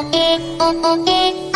oh, oh, oh, oh.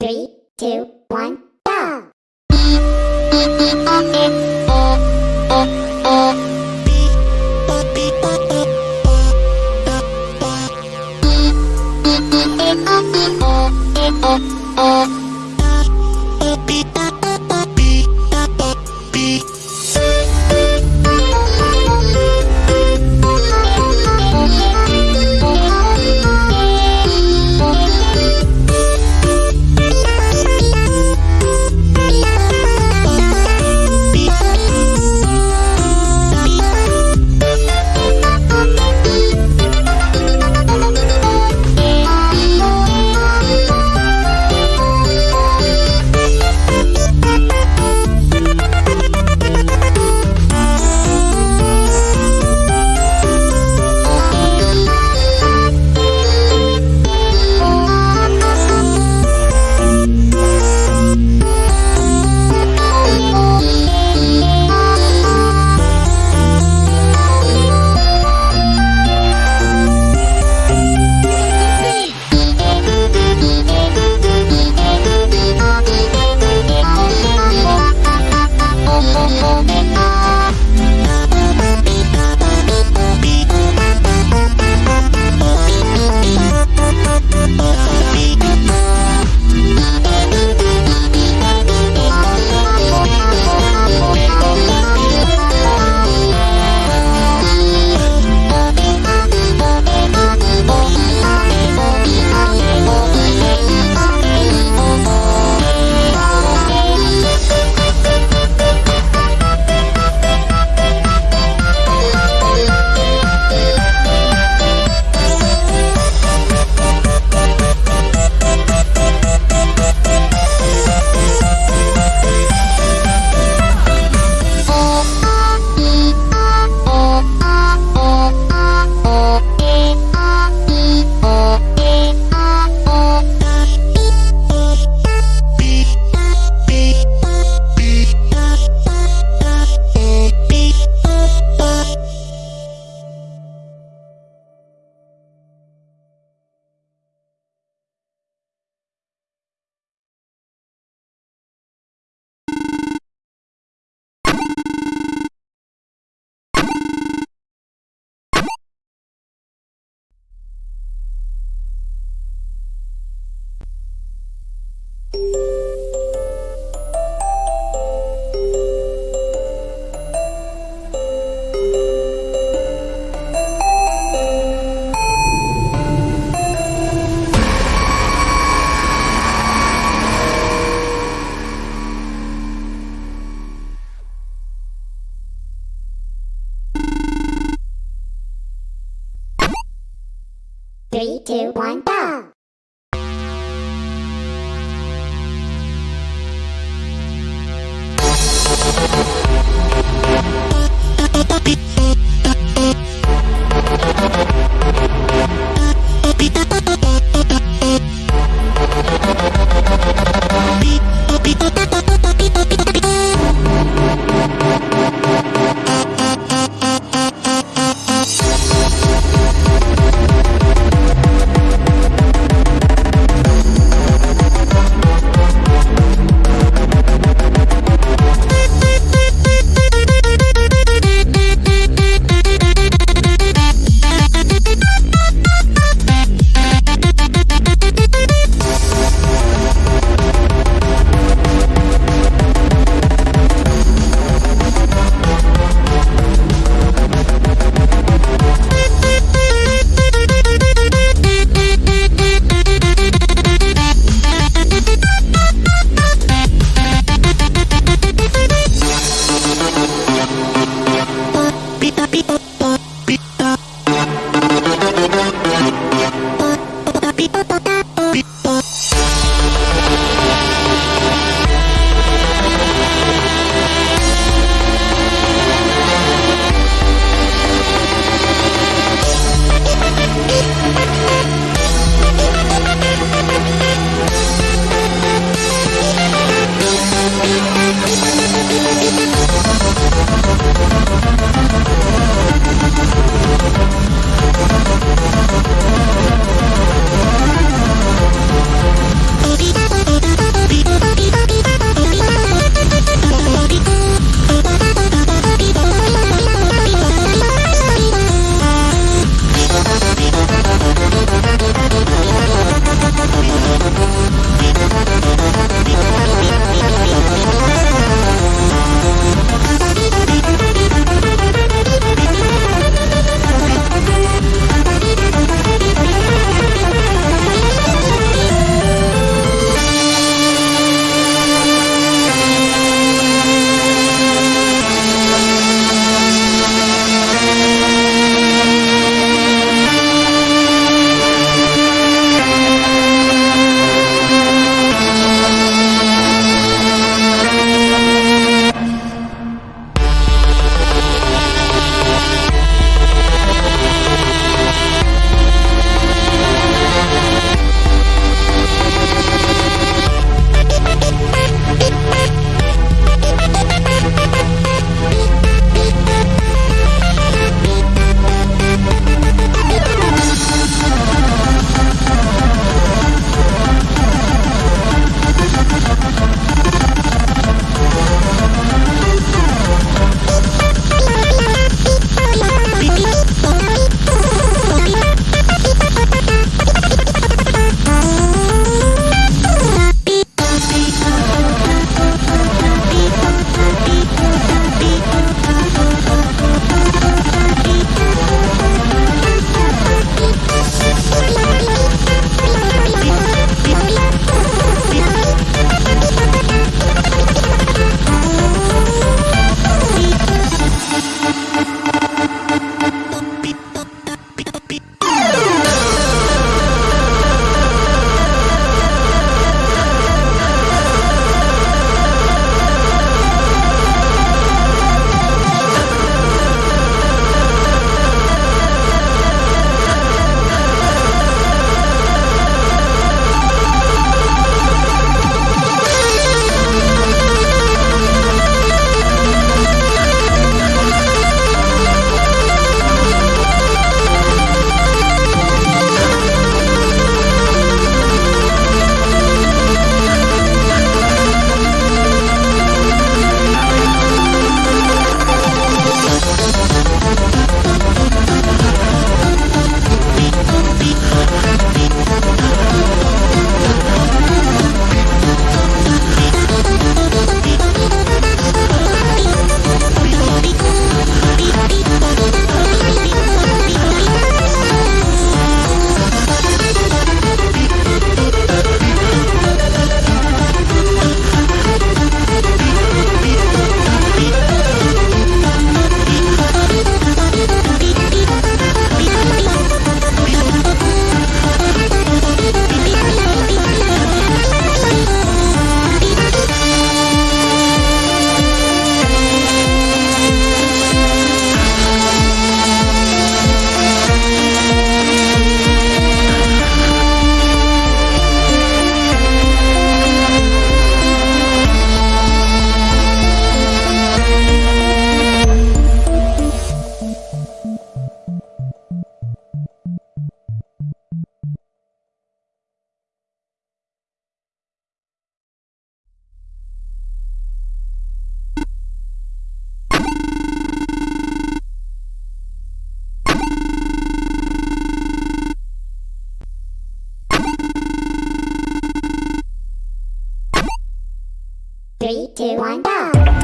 Three, two, one, three, two, one, go! Beep. Three, two, one, go!